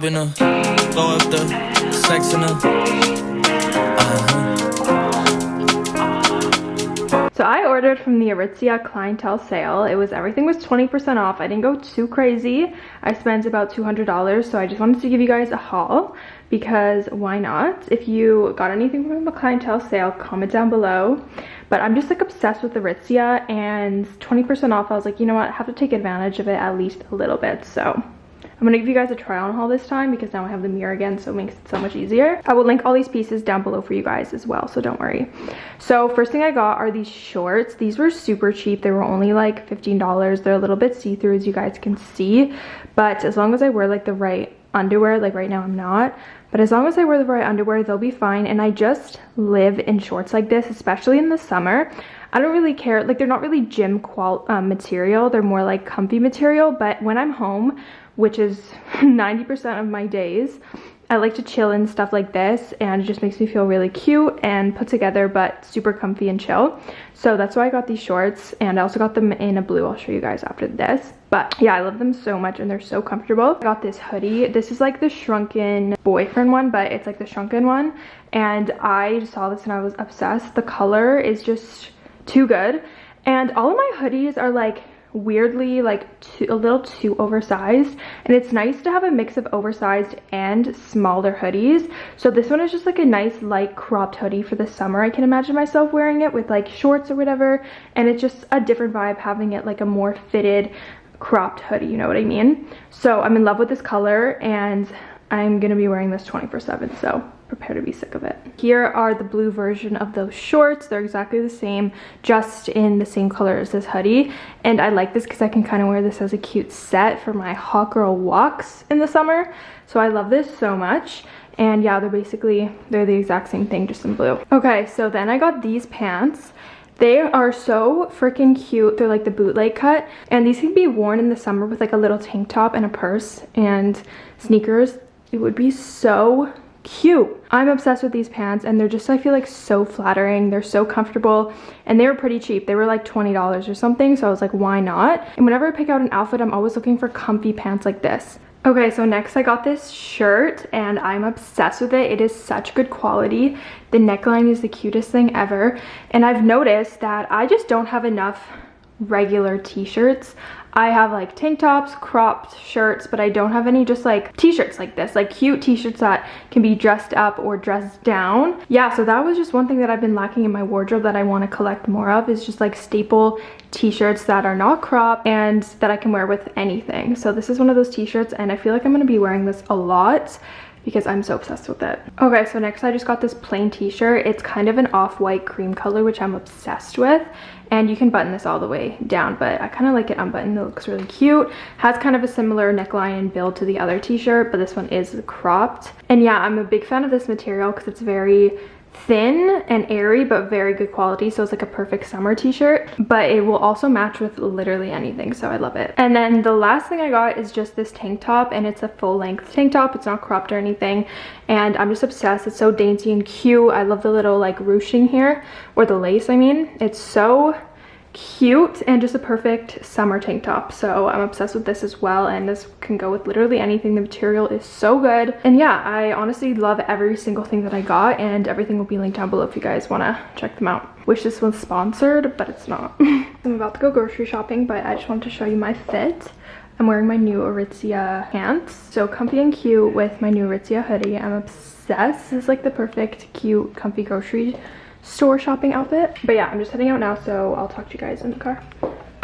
throw up the sex in. Uh-huh. So I ordered from the Aritzia clientele sale. It was everything was 20% off. I didn't go too crazy. I spent about $200, so I just wanted to give you guys a haul because why not? If you got anything from the clientele sale, comment down below. But I'm just like obsessed with Aritzia and 20% off. I was like, you know what? I have to take advantage of it at least a little bit. So I'm gonna give you guys a try on haul this time because now I have the mirror again so it makes it so much easier. I will link all these pieces down below for you guys as well so don't worry. So first thing I got are these shorts. These were super cheap. They were only like $15. They're a little bit see-through as you guys can see but as long as I wear like the right underwear like right now I'm not but as long as I wear the right underwear they'll be fine and I just live in shorts like this especially in the summer I don't really care like they're not really gym qual um, material they're more like comfy material but when I'm home which is 90% of my days. I like to chill in stuff like this and it just makes me feel really cute and put together but super comfy and chill. So that's why I got these shorts and I also got them in a blue. I'll show you guys after this. But yeah, I love them so much and they're so comfortable. I got this hoodie. This is like the shrunken boyfriend one, but it's like the shrunken one. And I saw this and I was obsessed. The color is just too good. And all of my hoodies are like weirdly like too, a little too oversized. And it's nice to have a mix of oversized and smaller hoodies. So this one is just like a nice light cropped hoodie for the summer. I can imagine myself wearing it with like shorts or whatever. And it's just a different vibe having it like a more fitted cropped hoodie you know what i mean? So i'm in love with this color and i'm gonna be wearing this 24 7 so prepare to be sick of it. Here are the blue version of those shorts. They're exactly the same, just in the same color as this hoodie. And I like this because I can kind of wear this as a cute set for my hot girl walks in the summer. So I love this so much. And yeah, they're basically, they're the exact same thing, just in blue. Okay, so then I got these pants. They are so freaking cute. They're like the bootleg cut. And these can be worn in the summer with like a little tank top and a purse and sneakers. It would be so cute. I'm obsessed with these pants and they're just, I feel like so flattering. They're so comfortable and they were pretty cheap. They were like $20 or something. So I was like, why not? And whenever I pick out an outfit, I'm always looking for comfy pants like this. Okay, so next I got this shirt and I'm obsessed with it. It is such good quality. The neckline is the cutest thing ever. And I've noticed that I just don't have enough regular t-shirts. I have like tank tops, cropped shirts, but I don't have any just like t-shirts like this, like cute t-shirts that can be dressed up or dressed down. Yeah, so that was just one thing that I've been lacking in my wardrobe that I want to collect more of is just like staple t-shirts that are not cropped and that I can wear with anything. So this is one of those t-shirts and I feel like I'm going to be wearing this a lot because I'm so obsessed with it. Okay, so next I just got this plain t-shirt. It's kind of an off-white cream color, which I'm obsessed with. And you can button this all the way down, but I kind of like it unbuttoned. It looks really cute. Has kind of a similar neckline and build to the other t-shirt, but this one is cropped. And yeah, I'm a big fan of this material because it's very thin and airy but very good quality. So it's like a perfect summer t-shirt but it will also match with literally anything so i love it. And then the last thing i got is just this tank top and it's a full length tank top. It's not cropped or anything and i'm just obsessed. It's so dainty and cute. I love the little like ruching here or the lace i mean. It's so cute and just a perfect summer tank top. So i'm obsessed with this as well and this can go with literally anything. The material is so good. And yeah i honestly love every single thing that i got and everything will be linked down below if you guys want to check them out. Wish this was sponsored but it's not. I'm about to go grocery shopping but i just wanted to show you my fit. I'm wearing my new aritzia pants. So comfy and cute with my new aritzia hoodie. I'm obsessed. This is like the perfect cute comfy grocery store shopping outfit. But yeah, I'm just heading out now, so I'll talk to you guys in the car.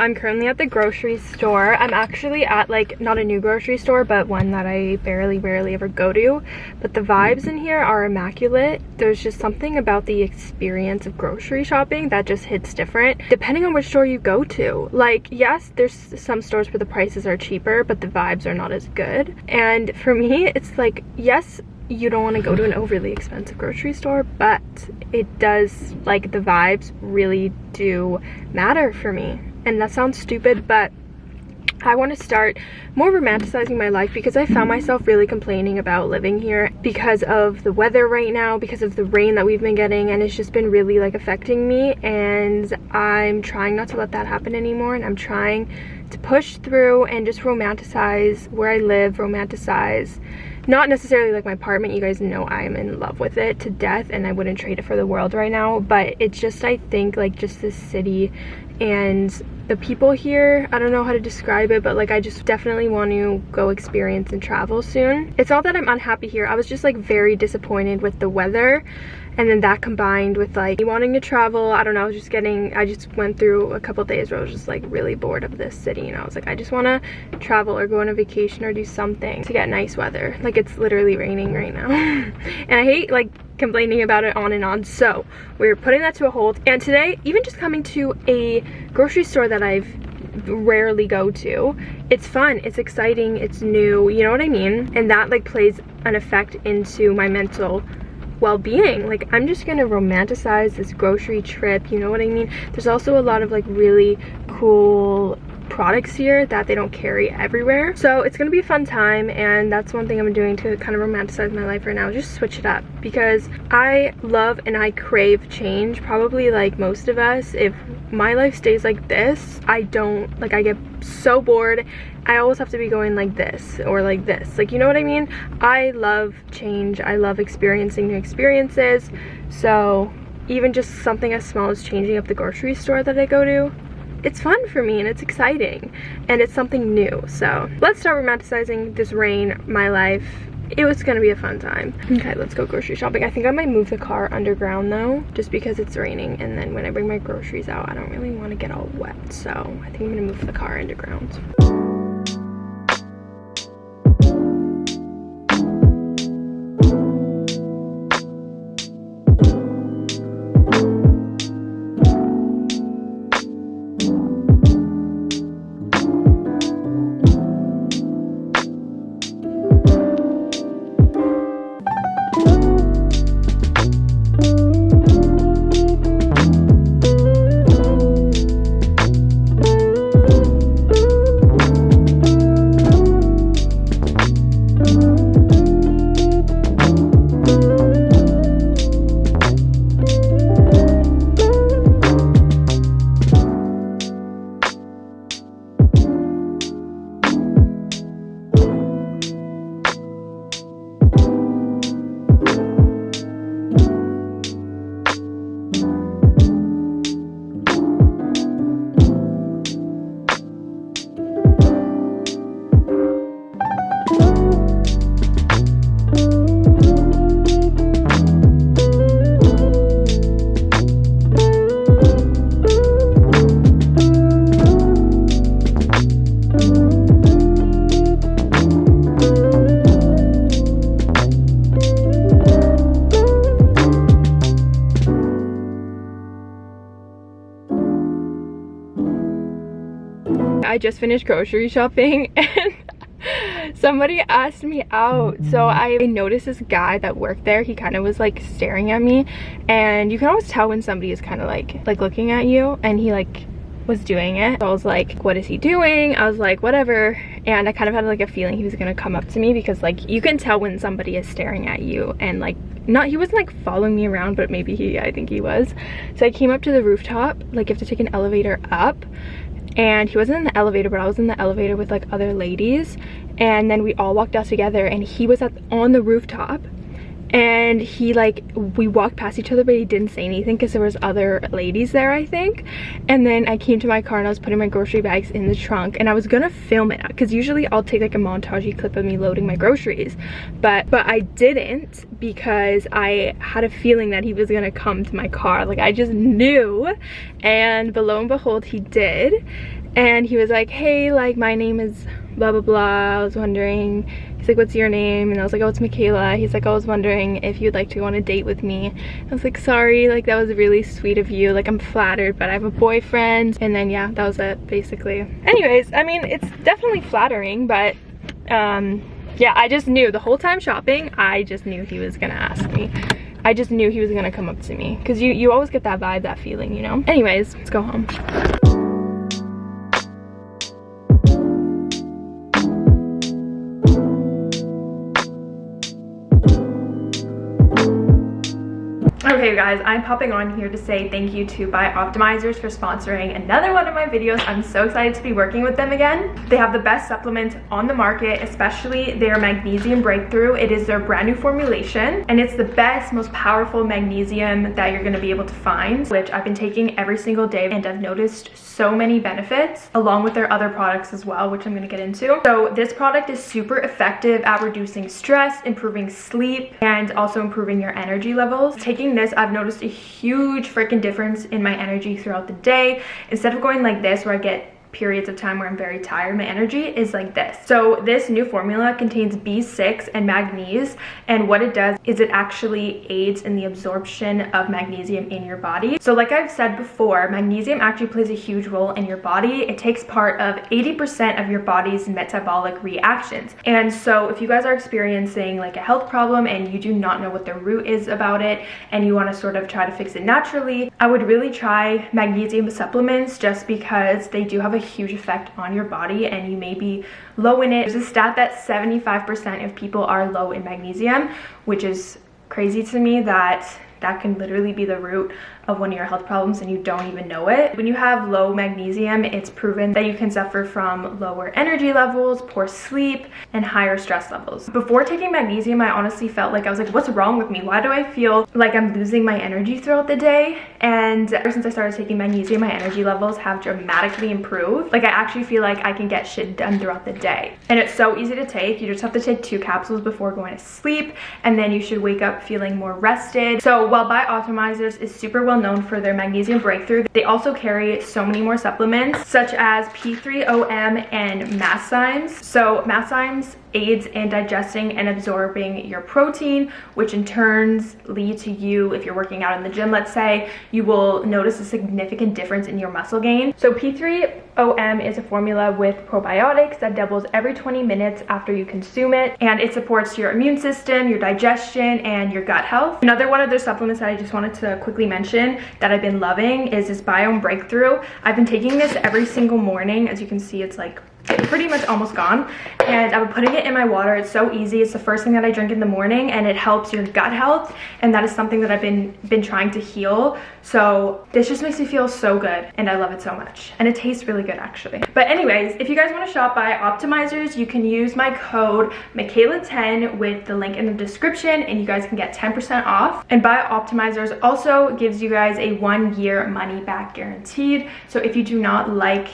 I'm currently at the grocery store. I'm actually at like, not a new grocery store, but one that I barely, barely ever go to. But the vibes in here are immaculate. There's just something about the experience of grocery shopping that just hits different depending on which store you go to. Like, yes, there's some stores where the prices are cheaper, but the vibes are not as good. And for me, it's like, yes, you don't want to go to an overly expensive grocery store but it does like the vibes really do matter for me. And that sounds stupid but I want to start more romanticizing my life because I found myself really complaining about living here because of the weather right now, because of the rain that we've been getting and it's just been really like affecting me and I'm trying not to let that happen anymore and I'm trying to push through and just romanticize where I live, romanticize not necessarily like my apartment you guys know i'm in love with it to death and i wouldn't trade it for the world right now but it's just i think like just this city and the people here i don't know how to describe it but like i just definitely want to go experience and travel soon. It's not that i'm unhappy here. I was just like very disappointed with the weather and then that combined with like me wanting to travel i don't know I was just getting i just went through a couple days where i was just like really bored of this city. And i was like i just want to travel or go on a vacation or do something to get nice weather. Like it's literally raining right now. And i hate like complaining about it on and on. So we're putting that to a hold. And today even just coming to a grocery store that i've rarely go to it's fun. It's exciting. It's new. You know what i mean? And that like plays an effect into my mental well-being like i'm just gonna romanticize this grocery trip you know what i mean? There's also a lot of like really cool products here that they don't carry everywhere so it's gonna be a fun time and that's one thing i'm doing to kind of romanticize my life right now just switch it up because i love and i crave change probably like most of us if my life stays like this i don't like i get so bored I always have to be going like this or like this. Like, you know what I mean? I love change. I love experiencing new experiences. So even just something as small as changing up the grocery store that I go to, it's fun for me and it's exciting and it's something new. So let's start romanticizing this rain, my life. It was gonna be a fun time. Okay, let's go grocery shopping. I think I might move the car underground though, just because it's raining and then when I bring my groceries out, I don't really wanna get all wet. So I think I'm gonna move the car underground. I just finished grocery shopping and somebody asked me out. So mm-hmm. i noticed this guy that worked there. He kind of was like staring at me and you can always tell when somebody is kind of like like looking at you and he like was doing it. So i was like what is he doing? I was like whatever. And i kind of had like a feeling he was gonna come up to me because like you can tell when somebody is staring at you and like not he wasn't like following me around but maybe he i think he was. So i came up to the rooftop like you have to take an elevator up and he wasn't in the elevator but i was in the elevator with like other ladies. And then we all walked out together and he was at on the rooftop and he like we walked past each other but he didn't say anything because there was other ladies there i think. And then i came to my car and i was putting my grocery bags in the trunk and i was gonna film it because usually i'll take like a montagey clip of me loading my groceries. But but i didn't because i had a feeling that he was gonna come to my car. Like i just knew. And lo and behold he did. And he was like hey like my name is blah blah blah. I was wondering he's like what's your name? And i was like oh it's michaela. He's like i was wondering if you'd like to go on a date with me. I was like sorry like that was really sweet of you. Like i'm flattered but i have a boyfriend. And then yeah that was it basically. Anyways i mean it's definitely flattering but um yeah i just knew the whole time shopping i just knew he was gonna ask me. I just knew he was gonna come up to me. Because you you always get that vibe that feeling you know? Anyways let's go home Guys, I'm popping on here to say thank you to Bioptimizers for sponsoring another one of my videos. I'm so excited to be working with them again. They have the best supplements on the market, especially their Magnesium Breakthrough. It is their brand new formulation and it's the best, most powerful magnesium that you're gonna be able to find, which I've been taking every single day and I've noticed so many benefits along with their other products as well, which I'm gonna get into. So this product is super effective at reducing stress, improving sleep, and also improving your energy levels. Taking this, I've noticed a huge freaking difference in my energy throughout the day. Instead of going like this where I get periods of time where I'm very tired, my energy is like this. So this new formula contains B6 and magnesium and what it does is it actually aids in the absorption of magnesium in your body. So like I've said before, magnesium actually plays a huge role in your body. It takes part of 80% of your body's metabolic reactions. And so if you guys are experiencing like a health problem and you do not know what the root is about it and you want to sort of try to fix it naturally, I would really try magnesium supplements just because they do have a huge effect on your body and you may be low in it. There's a stat that 75% of people are low in magnesium, which is crazy to me that that can literally be the root of one of your health problems and you don't even know it. When you have low magnesium, it's proven that you can suffer from lower energy levels, poor sleep, and higher stress levels. Before taking magnesium, I honestly felt like I was like, what's wrong with me? Why do I feel like I'm losing my energy throughout the day? And ever since I started taking magnesium, my energy levels have dramatically improved. Like I actually feel like I can get shit done throughout the day. And it's so easy to take. You just have to take two capsules before going to sleep and then you should wake up feeling more rested. So while Bioptimizers is super well known for their magnesium breakthrough. They also carry so many more supplements such as P3OM and Masszymes. So Masszymes aids in digesting and absorbing your protein, which in turns lead to you, if you're working out in the gym, let's say, you will notice a significant difference in your muscle gain. So P3OM is a formula with probiotics that doubles every 20 minutes after you consume it, and it supports your immune system, your digestion, and your gut health. Another one of their supplements that I just wanted to quickly mention that I've been loving is this Biome Breakthrough. I've been taking this every single morning. As you can see, it's like pretty much almost gone. And I'm putting it in my water. It's so easy. It's the first thing that I drink in the morning and it helps your gut health and that is something that I've been been trying to heal. So this just makes me feel so good and I love it so much. And it tastes really good actually. But anyways if you guys want to shop Bioptimizers you can use my code Michaela10 with the link in the description and you guys can get 10% off. And Bioptimizers also gives you guys a one year money back guaranteed. So if you do not like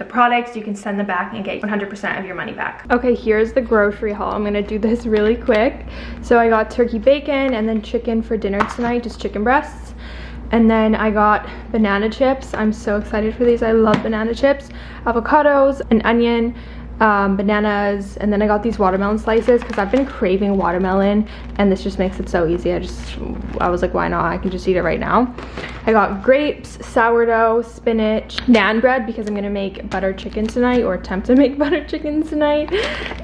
the products, you can send them back and get 100% of your money back. Okay, here's the grocery haul. I'm gonna do this really quick. So I got turkey bacon and then chicken for dinner tonight, just chicken breasts. And then I got banana chips. I'm so excited for these. I love banana chips. Avocados, an onion, um, bananas, and then I got these watermelon slices because I've been craving watermelon and this just makes it so easy. I just, I was like, why not? I can just eat it right now. I got grapes, sourdough, spinach, naan bread because I'm gonna make butter chicken tonight or attempt to make butter chicken tonight.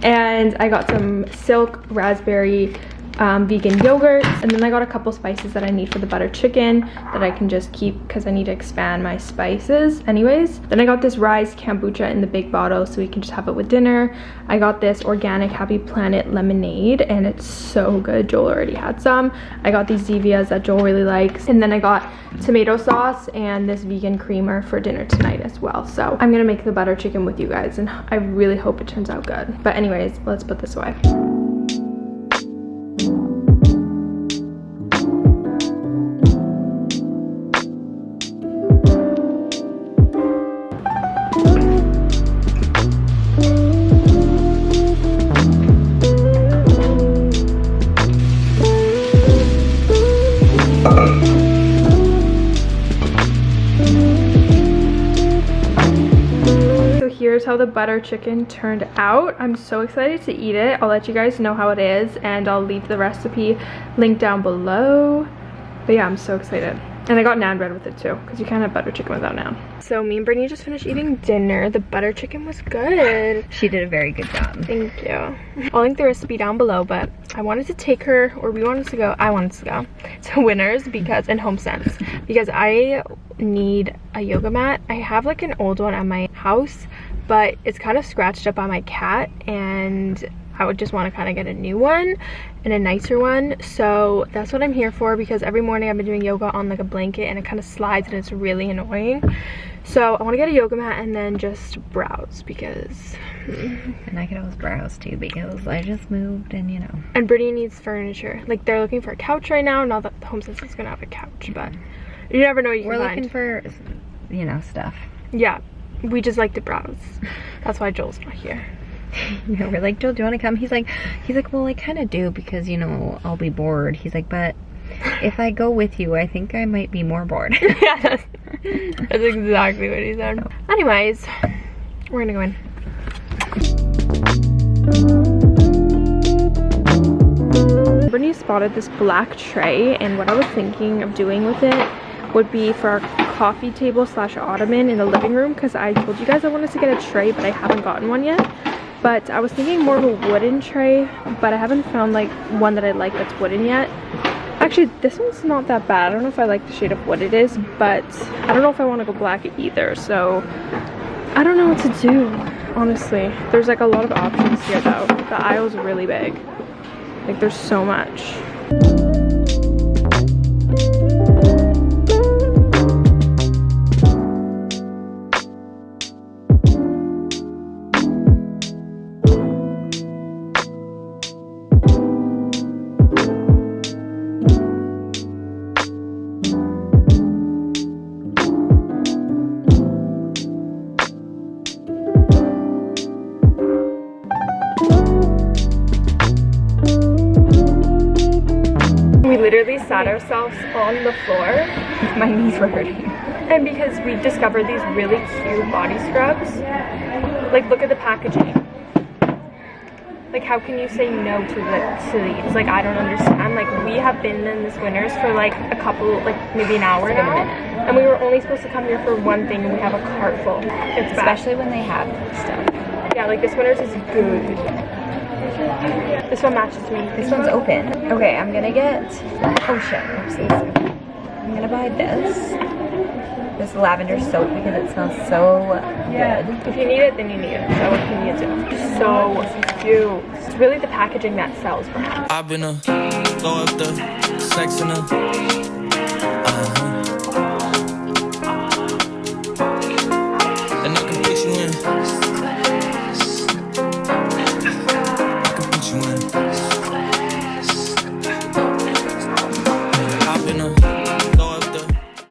And I got some silk raspberry um, vegan yogurt and then I got a couple spices that I need for the butter chicken that I can just keep because I need to expand my spices. Anyways then I got this rice kombucha in the big bottle so we can just have it with dinner. I got this organic happy planet lemonade and it's so good. Joel already had some. I got these Zevias that Joel really likes. And then I got tomato sauce and this vegan creamer for dinner tonight as well. So I'm gonna make the butter chicken with you guys and I really hope it turns out good. But anyways let's put this away butter chicken turned out. I'm so excited to eat it. I'll let you guys know how it is and I'll leave the recipe link down below. But yeah, I'm so excited. And I got naan bread with it too, because you can't have butter chicken without naan. So me and Brittany just finished eating dinner. The butter chicken was good. She did a very good job. Thank you. I'll link the recipe down below, but I wanted to take her, or we wanted to go, I wanted to go to Winners because, and HomeSense, because I need a yoga mat. I have like an old one at my house, but it's kind of scratched up by my cat and I would just want to kind of get a new one and a nicer one. So that's what I'm here for because every morning I've been doing yoga on like a blanket and it kind of slides and it's really annoying. So I want to get a yoga mat and then just browse because... And I could always browse too because I just moved and you know. And Brittany needs furniture. Like they're looking for a couch right now. Not that the home is going to have a couch, but you never know you. We're looking find. for, you know, stuff. Yeah, we just like to browse. That's why Joel's not here. You know, we're like, Joel, do you want to come? He's like, he's like, well, I kind of do because, you know, I'll be bored. He's like, but if I go with you, I think I might be more bored. yeah, that's, that's exactly what he said. Anyways, we're gonna go in. Brittany spotted this black tray and what I was thinking of doing with it would be for our coffee table slash ottoman in the living room because I told you guys I wanted to get a tray but I haven't gotten one yet. But I was thinking more of a wooden tray but I haven't found like one that I like that's wooden yet. Actually, this one's not that bad. I don't know if I like the shade of what it is, but I don't know if I want to go black either. So I don't know what to do, honestly. There's like a lot of options here though. The aisle's really big. Like there's so much. Literally sat ourselves on the floor My knees were hurting. and because we discovered these really cute body scrubs. Like look at the packaging. Like how can you say no to the to these? Like I don't understand. Like we have been in this winners for like a couple like maybe an hour now. And we were only supposed to come here for one thing and we have a cart full. It's bad. Especially when they have stuff. Yeah, like this winners is good. This one matches me. This one's open. Okay, I'm gonna get, oh shit, oopsies. I'm gonna buy this. This lavender soap because it smells so good. If you need it, then you need it. So if you need it. So cute. It's really the packaging that sells for me. I've been a throw up the sex in a